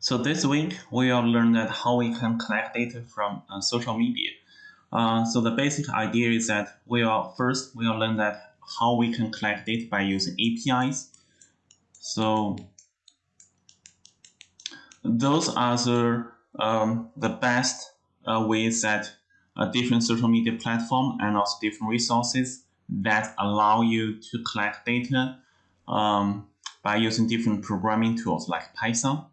So this week we will learn that how we can collect data from uh, social media. Uh, so the basic idea is that we will first we will learn that how we can collect data by using APIs. So those are the um, the best uh, ways that different social media platform and also different resources that allow you to collect data um, by using different programming tools like Python.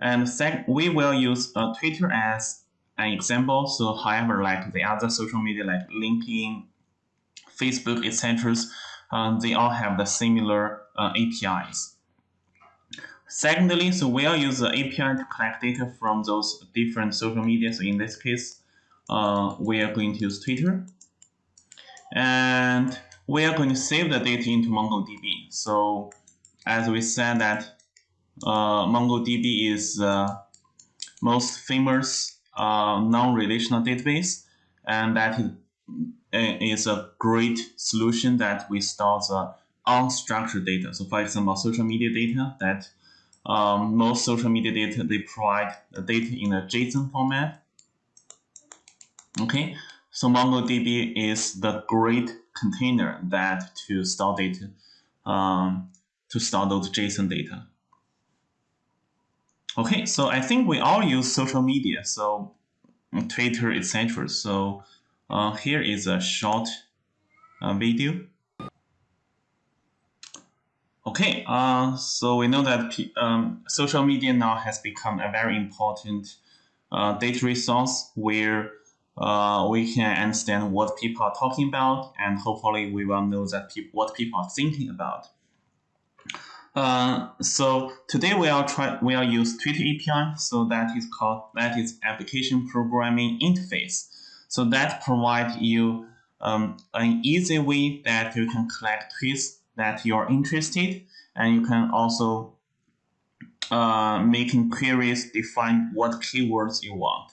And second, we will use uh, Twitter as an example. So however, like the other social media like LinkedIn, Facebook, etc., uh, they all have the similar uh, APIs. Secondly, so we'll use the API to collect data from those different social media. So in this case, uh, we are going to use Twitter. And we are going to save the data into MongoDB. So as we said that MongoDB is the most famous uh, non-relational database, and that is, is a great solution that we store the unstructured data. So for example, social media data that um, most social media data, they provide the data in a JSON format. Okay, so MongoDB is the great container that to store data, um, to store those JSON data. Okay, so I think we all use social media, so Twitter, etc. So uh, here is a short uh, video. Okay, uh, so we know that um, social media now has become a very important uh, data resource where uh, we can understand what people are talking about and hopefully we will know that pe what people are thinking about. Uh, so today we are try we are use Twitter API. So that is called that is application programming interface. So that provides you um, an easy way that you can collect tweets that you are interested, and you can also uh, making queries define what keywords you want.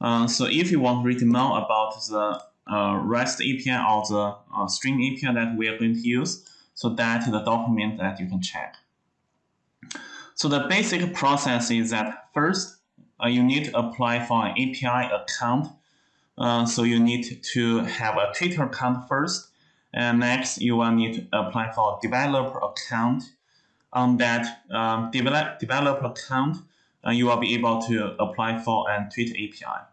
Uh, so if you want to read more about the uh, REST API or the uh, Stream API that we are going to use, so that is the document that you can check. So the basic process is that first, uh, you need to apply for an API account. Uh, so you need to have a Twitter account first. And next, you will need to apply for a developer account. On that um, develop, developer account, uh, you will be able to apply for a Twitter API.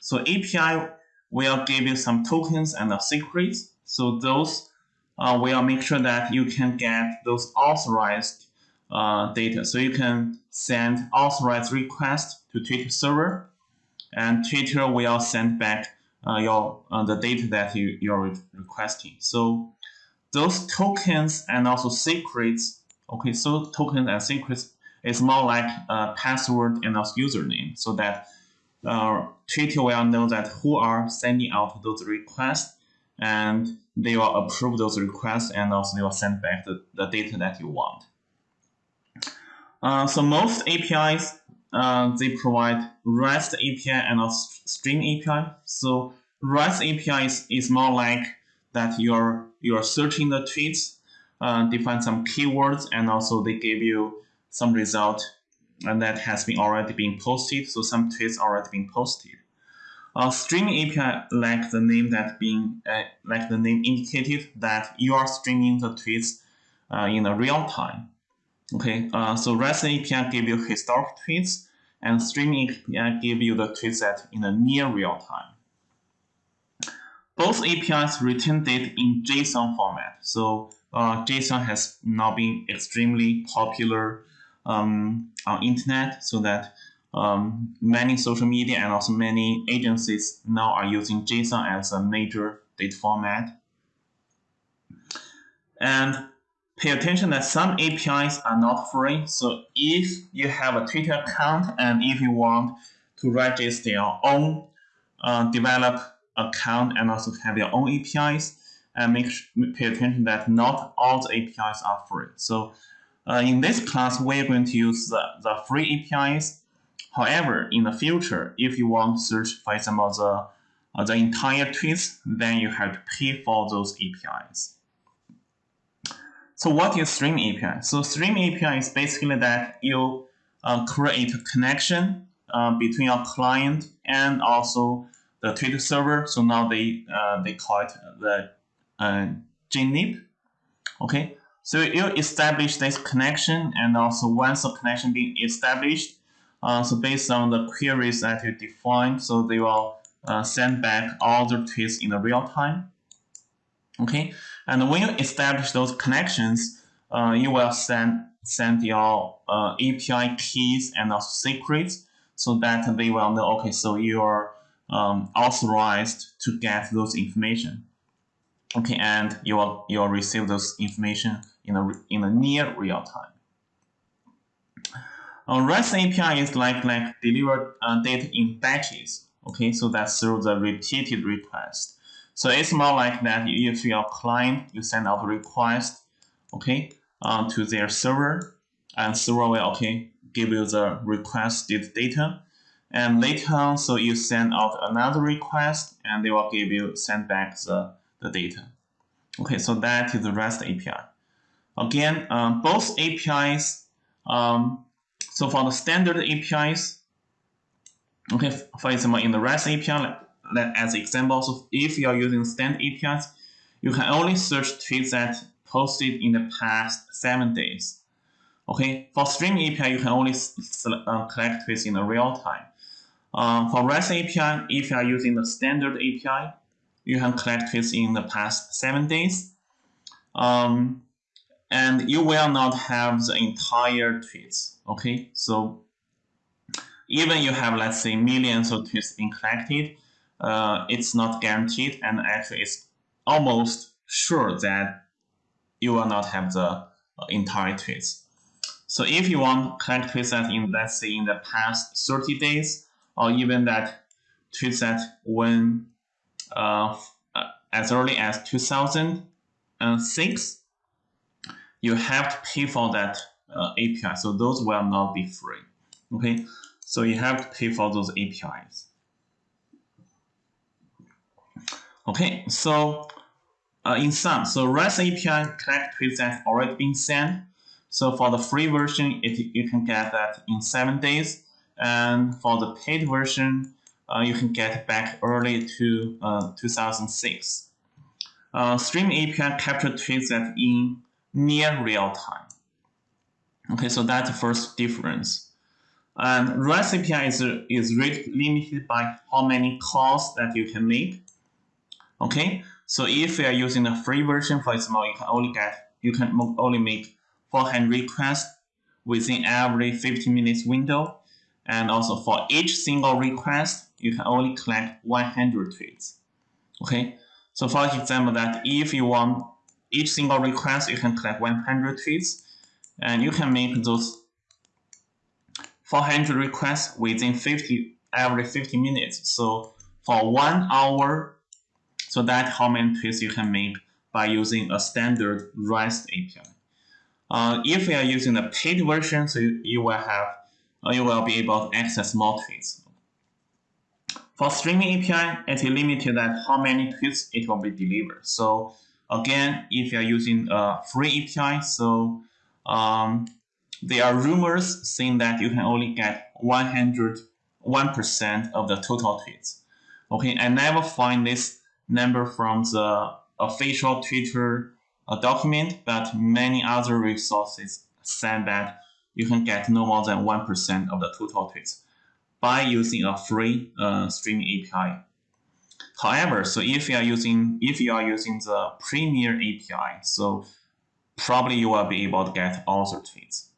So API will give you some tokens and secrets. So those uh, will make sure that you can get those authorized uh, data. So you can send authorized request to Twitter server, and Twitter will send back uh, your uh, the data that you you're requesting. So those tokens and also secrets. Okay, so tokens and secrets is more like a password and also username, so that uh, Twitter will know that who are sending out those requests, and they will approve those requests, and also they will send back the, the data that you want. Uh, so most APIs, uh, they provide REST API and a Stream API. So REST API is, is more like that you're you're searching the tweets, uh, define some keywords, and also they give you some result, and that has been already been posted. So some tweets already been posted. Uh, stream API, like the name that being uh, like the name indicated, that you are streaming the tweets uh, in a real time. Okay, uh, so REST API give you historic tweets, and Streaming API give you the tweets that in a near real time. Both APIs return data in JSON format. So uh, JSON has now been extremely popular um, on internet, so that um, many social media and also many agencies now are using JSON as a major data format. And pay attention that some APIs are not free. So if you have a Twitter account and if you want to register your own uh, develop account and also have your own APIs, and make pay attention that not all the APIs are free. So uh, in this class, we're going to use the, the free APIs. However, in the future, if you want to search, for example, the, uh, the entire tweets, then you have to pay for those APIs. So what is Stream API? So Stream API is basically that you uh, create a connection uh, between your client and also the Twitter server. So now they uh, they call it the uh, JNIP. Okay, so you establish this connection, and also once the connection being established, uh, so based on the queries that you define, so they will uh, send back all the tweets in the real time. Okay, and when you establish those connections, uh, you will send send your uh, API keys and also secrets so that they will know, okay, so you are um, authorized to get those information. Okay, and you will you will receive those information in a in a near real time. A REST API is like like deliver uh, data in batches. Okay, so that's through the repeated request. So it's more like that. If your client you send out a request, okay, uh, to their server, and server will okay give you the requested data, and later on, so you send out another request, and they will give you send back the the data. Okay, so that is the REST API. Again, um, both APIs. Um, so for the standard APIs, okay, for example, in the REST API, let, as examples so if you are using standard APIs, you can only search tweets that posted in the past seven days. Okay, for Stream API, you can only uh, collect tweets in the real time. Um, for REST API, if you are using the standard API, you can collect tweets in the past seven days. Um, and you will not have the entire tweets. Okay, so even you have, let's say, millions of tweets being collected, uh, it's not guaranteed, and actually it's almost sure that you will not have the uh, entire tweets. So if you want to collect tweets that in, let's say, in the past 30 days, or even that tweets that when uh, uh as early as 2006, you have to pay for that uh, API. So those will not be free. Okay, so you have to pay for those APIs. Okay, so uh, in sum, so REST API collect tweets that have already been sent. So for the free version, it, you can get that in seven days. And for the paid version, uh, you can get back early to uh, 2006. Uh, Stream API capture tweets that in near real time. Okay, so that's the first difference. And REST API is, is rate limited by how many calls that you can make. Okay, so if you are using the free version, for example, you can only get you can only make 400 requests within every 15 minutes window, and also for each single request, you can only collect 100 tweets. Okay, so for example, that if you want each single request, you can collect 100 tweets, and you can make those 400 requests within 50 every 50 minutes. So for one hour, so that how many tweets you can make by using a standard REST API. Uh, if you are using the paid version, so you, you will have uh, you will be able to access more tweets. For streaming API, it is limited at how many tweets it will be delivered. So Again, if you're using a free API, so um, there are rumors saying that you can only get 100, 1% of the total tweets. Okay, I never find this number from the official Twitter uh, document, but many other resources said that you can get no more than 1% of the total tweets by using a free uh, streaming API. However, so if you are using if you are using the Premier API, so probably you will be able to get all the tweets.